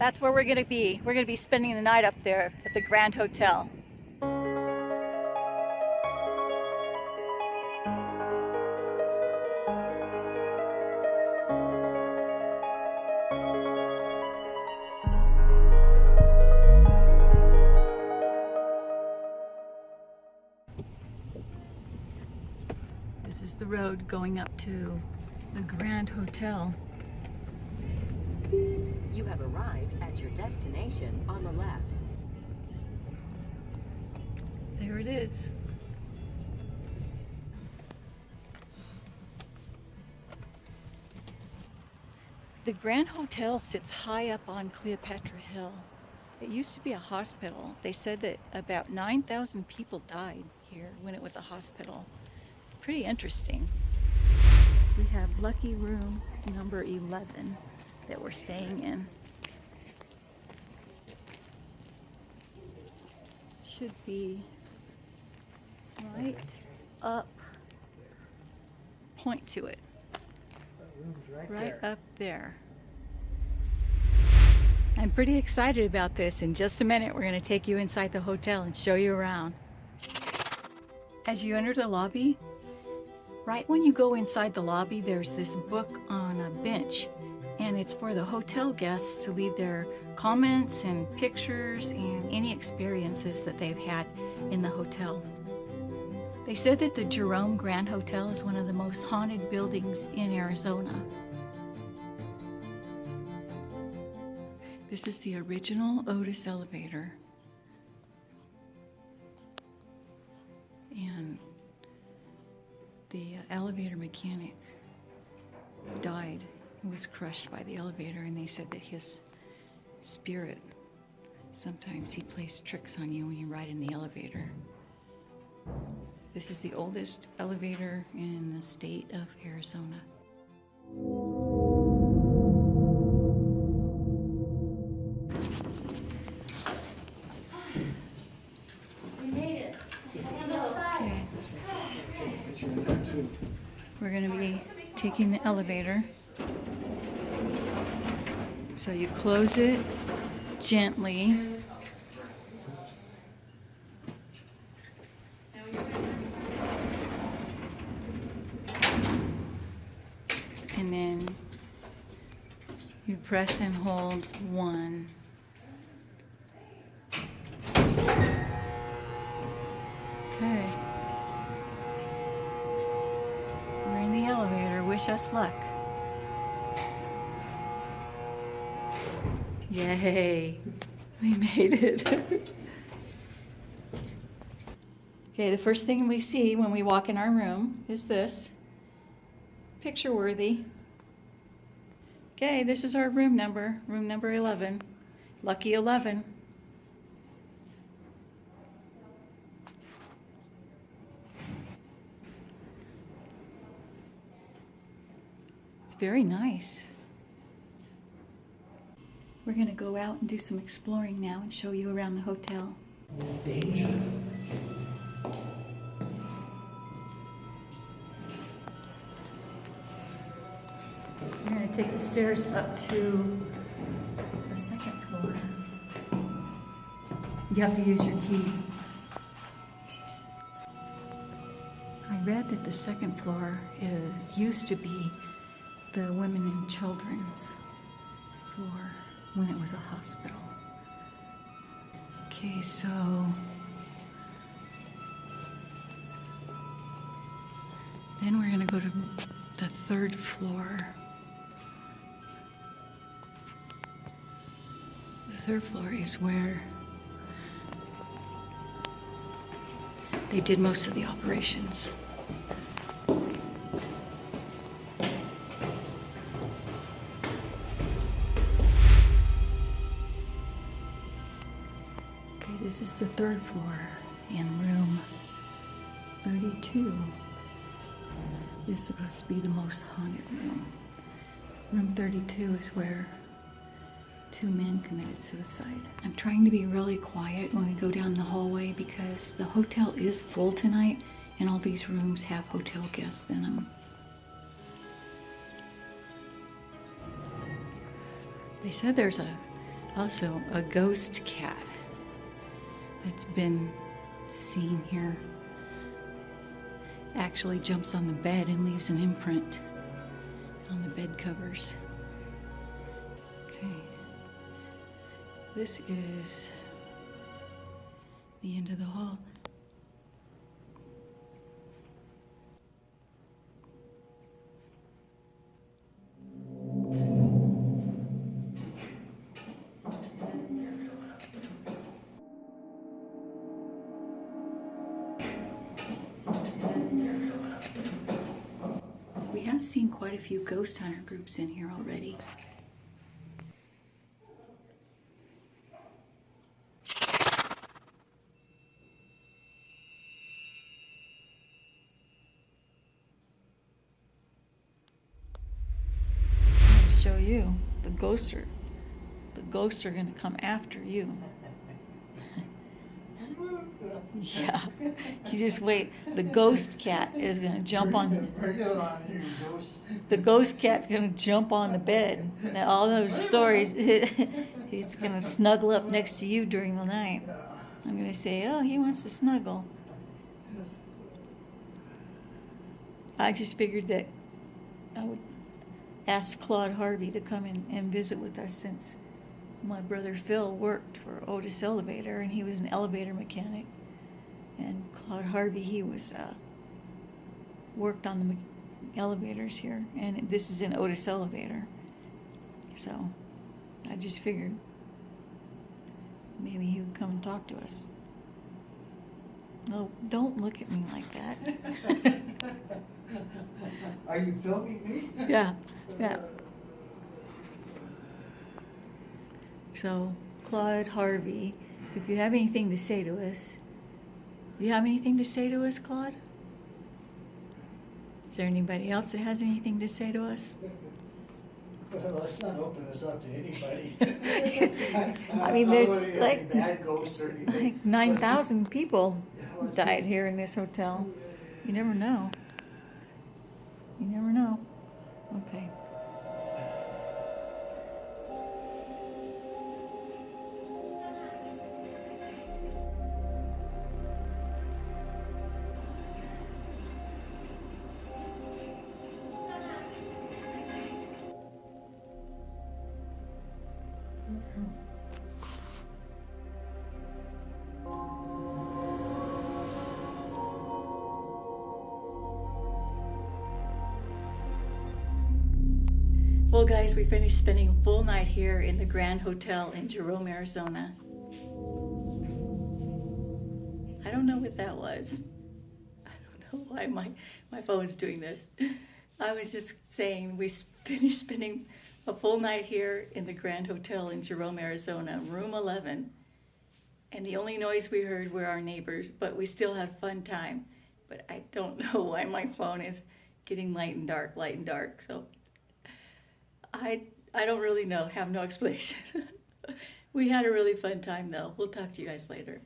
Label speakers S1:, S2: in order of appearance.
S1: That's where we're gonna be. We're gonna be spending the night up there at the Grand Hotel. This is the road going up to the Grand Hotel.
S2: You have arrived destination on the left.
S1: There it is. The Grand Hotel sits high up on Cleopatra Hill. It used to be a hospital. They said that about 9,000 people died here when it was a hospital. Pretty interesting. We have lucky room number 11 that we're staying in. Should be right up, point to it, right up there. I'm pretty excited about this. In just a minute, we're going to take you inside the hotel and show you around. As you enter the lobby, right when you go inside the lobby, there's this book on a bench, and it's for the hotel guests to leave their comments and pictures and any experiences that they've had in the hotel. They said that the Jerome Grand Hotel is one of the most haunted buildings in Arizona. This is the original Otis elevator. And the uh, elevator mechanic died, was crushed by the elevator, and they said that his spirit, sometimes he plays tricks on you when you ride in the elevator. This is the oldest elevator in the state of Arizona. We're going to be taking the elevator. So you close it gently. And then you press and hold one. Okay. We're in the elevator. Wish us luck. Yay. We made it. okay, the first thing we see when we walk in our room is this. Picture worthy. Okay, this is our room number, room number 11. Lucky 11. It's very nice. We're going to go out and do some exploring now and show you around the hotel.
S3: Miss Danger.
S1: We're going to take the stairs up to the second floor. You have to use your key. I read that the second floor used to be the women and children's floor when it was a hospital. Okay, so then we're going to go to the third floor. The third floor is where they did most of the operations. Floor in room 32 is supposed to be the most haunted room. Room 32 is where two men committed suicide. I'm trying to be really quiet when we go down the hallway because the hotel is full tonight and all these rooms have hotel guests in them. They said there's a Also, a ghost cat that's been seen here actually jumps on the bed and leaves an imprint on the bed covers. Okay. This is the end of the hall. Have seen quite a few ghost hunter groups in here already. Show you the ghosts are the ghosts are gonna come after you. Yeah, you just wait. The ghost cat is gonna jump on.
S3: Bring it on, you ghost.
S1: The ghost cat's gonna jump on the bed. Now, all those stories, he's gonna snuggle up next to you during the night. I'm gonna say, oh, he wants to snuggle. I just figured that I would ask Claude Harvey to come in and visit with us since my brother Phil worked for Otis Elevator and he was an elevator mechanic. And Claude Harvey, he was, uh, worked on the elevators here, and this is an Otis elevator. So, I just figured maybe he would come and talk to us. No, don't look at me like that.
S3: Are you filming me?
S1: yeah, yeah. So, Claude Harvey, if you have anything to say to us, you have anything to say to us, Claude? Is there anybody else that has anything to say to us?
S3: Well, let's not open this up to anybody.
S1: I mean, there's
S3: wanna
S1: like-
S3: Bad ghosts or anything.
S1: Like 9,000 people
S3: Yeah, let's
S1: died here in this hotel. You never know. You never know. Okay. Well, guys, we finished spending a full night here in the Grand Hotel in Jerome, Arizona. I don't know what that was. I don't know why my, my phone is doing this. I was just saying we finished spending a full night here in the Grand Hotel in Jerome, Arizona, room 11. And the only noise we heard were our neighbors, but we still had fun time. But I don't know why my phone is getting light and dark, light and dark. So I I don't really know, have no explanation. we had a really fun time though. We'll talk to you guys later.